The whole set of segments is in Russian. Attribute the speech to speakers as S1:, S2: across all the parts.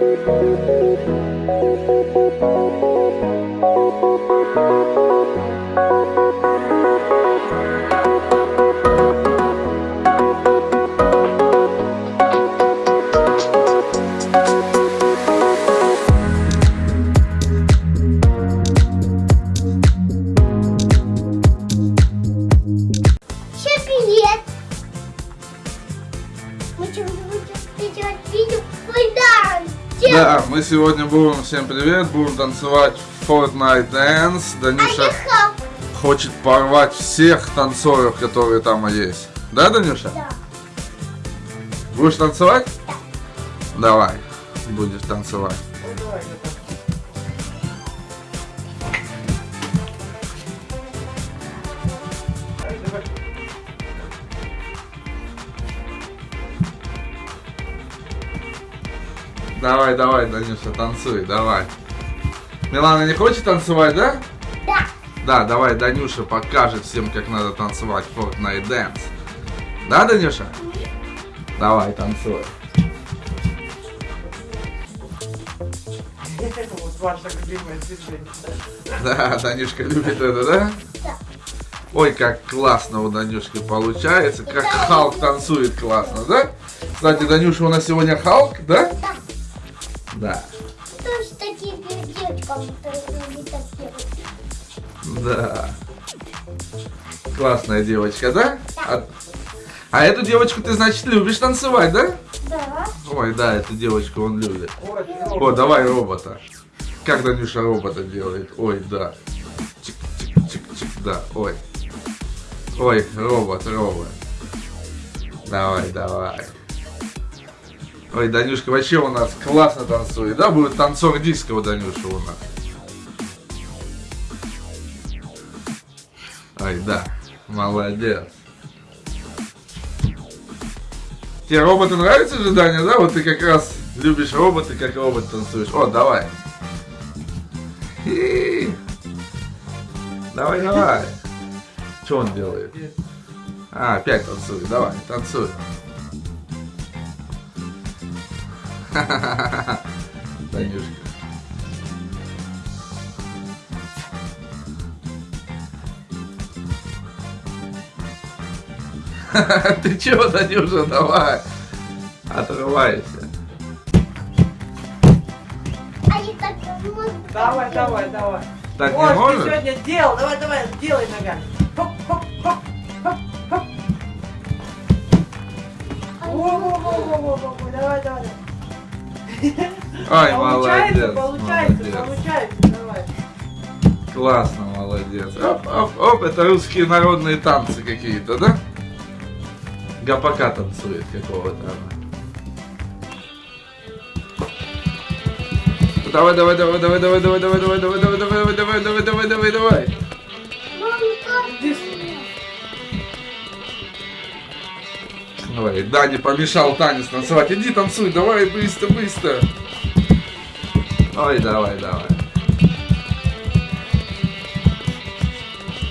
S1: Thank you. Да!
S2: Да, мы сегодня будем, всем привет, будем танцевать Fortnite Dance. Данюша хочет порвать всех танцоров, которые там есть. Да, Данюша?
S1: Да.
S2: Будешь танцевать? Давай, будешь танцевать. Давай, давай, Данюша, танцуй, давай. Милана не хочет танцевать, да?
S1: Да.
S2: Да, давай Данюша покажет всем, как надо танцевать Fortnite Dance. Да, Данюша? Давай, танцуй.
S3: Вот движение.
S2: Да, Данюшка любит это, да?
S1: Да.
S2: Ой, как классно у Данюшки получается, как Халк танцует классно, да? Кстати, Данюша у нас сегодня Халк, да?
S1: Да.
S2: Да.
S1: Тоже такие девочкам, которые так.
S2: Да. Классная девочка, да? А, а эту девочку ты, значит, любишь танцевать, да?
S1: Да.
S2: Ой, да, эту девочку он любит. О, давай робота. Как Данюша робота делает? Ой, да. Чик-чик-чик-чик, да, ой. Ой, робот, робот. Давай, давай. Ой, Данюшка вообще у нас классно танцует, да? Будет танцор диска у Данюши у нас. Ой, да. Молодец. Тебе роботы нравятся же, Даня, да? Вот ты как раз любишь роботы, как робот танцуешь. О, давай. И. Давай, давай. Что он делает? А, опять танцует. Давай, танцуй. Танюшка. Ты чего, Танюша, давай. Отрывайся.
S3: Давай, давай, давай.
S2: Так
S3: Вот,
S2: не
S3: ты
S2: можешь?
S3: сегодня делал. Давай, давай, делай ногами. Хоп, хоп, хоп, хоп, хоп. Во-во-во-во-во-во. Давай, давай.
S2: Ай,
S3: Получается,
S2: молодец.
S3: получается,
S2: молодец.
S3: получается. Давай.
S2: Классно, молодец. Оп, оп, оп, это русские народные танцы какие-то, да? Гапака танцует какого-то она. Давай, давай, давай, давай, давай, давай, давай, давай, давай, давай, давай, давай, давай, давай, давай, давай. Давай, Дани помешал танец танцевать. Иди танцуй, давай, быстро, быстро. Ой, давай, давай.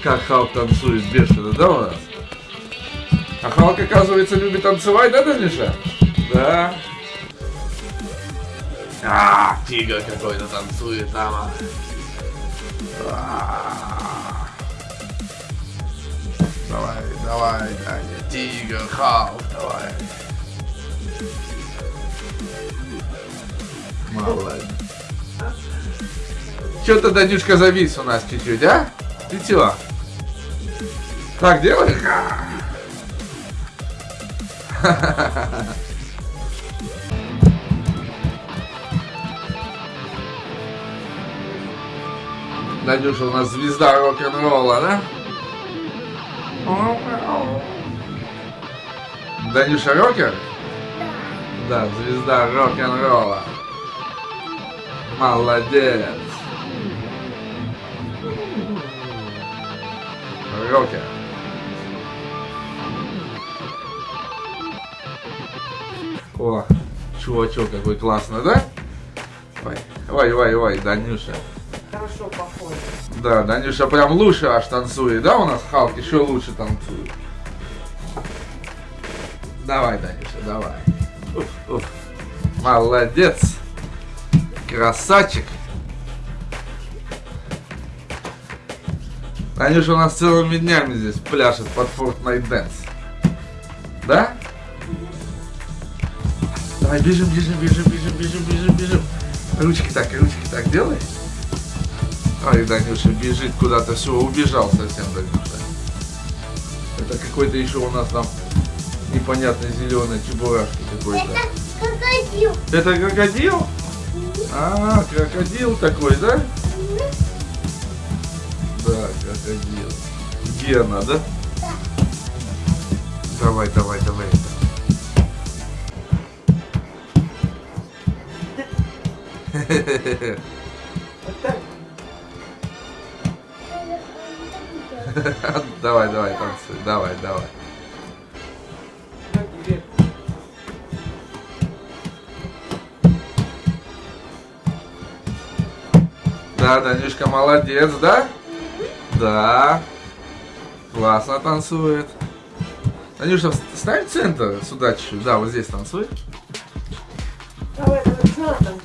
S2: Как Халк танцует бешено, да, у нас? А Халк, оказывается, любит танцевать, да, Даниша? Да. А, тигр какой-то танцует там. А. Давай, давай, Даня, тигр, Халк, давай. Молодец. Что-то Данюшка завис у нас чуть-чуть, а? Ты чего? Так делай? Данюша у нас звезда рок-н-ролла, да? Данюша рокер? Да, звезда рок-н-ролла. Молодец. Рокер. О, чувачок какой классный, да? Ой, ой, ой, ой, Данюша.
S3: Хорошо, похоже.
S2: Да, Данюша прям лучше аж танцует, да, у нас Халк еще лучше танцует. Давай, Данюша, давай. Уф, уф. Молодец. Красавчик. Танюша у нас целыми днями здесь пляшет под Fortnite Dance. Да? Давай, бежим, бежим, бежим, бежим, бежим, бежим, бежим. Ручки так, ручки так делай. Ой, Данюша бежит куда-то, все, убежал совсем Данюша. Это какой-то еще у нас там непонятный зеленый чебурашка какой-то.
S1: Это крокодил.
S2: Это крокодил? А, крокодил такой, да? Да, крокодил. Гена, да? Давай, давай, давай.
S3: Вот так.
S2: Давай, давай, танцуй. Давай, давай. Да, Данюшка молодец, да? Да. Классно танцует. Танюша, ставь центр сюда чуть-чуть. Да, вот здесь танцуй.
S3: Давай, давай?
S1: А.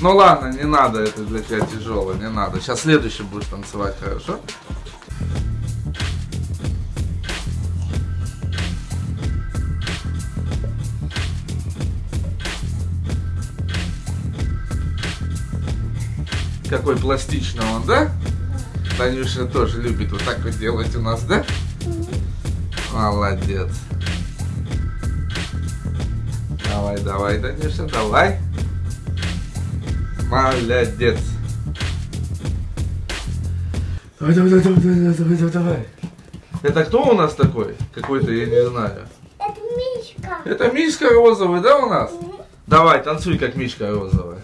S2: Ну ладно, не надо, это для тебя тяжело, не надо. Сейчас следующий будешь танцевать, хорошо? Какой пластичный он, да? Танюша тоже любит вот так вот делать у нас, да? Молодец. Давай, давай, Танюша, давай. Молодец. Давай, давай, давай, давай, давай, давай, давай. Это кто у нас такой? Какой-то, я не знаю.
S1: Это Мишка.
S2: Это Мишка розовый, да, у нас? Давай, танцуй, как Мишка розовая.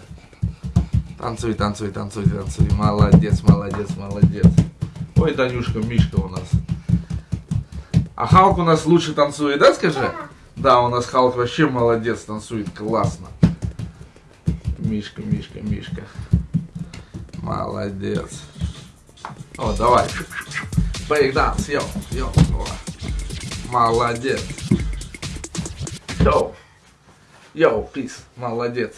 S2: Танцуй, танцуй, танцуй, танцуй. Молодец, молодец, молодец. Ой, Танюшка, Мишка у нас. А Халк у нас лучше танцует, да, скажи? Да, у нас Халк вообще молодец, танцует классно. Мишка, Мишка, Мишка. Молодец. О, давай. Брейкданс, йо, йо. О. Молодец. Йоу. Йоу, пис, молодец.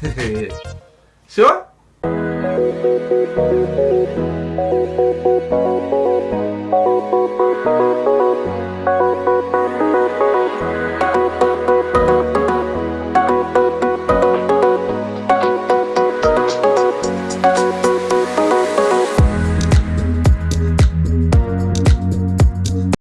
S2: there. Sure?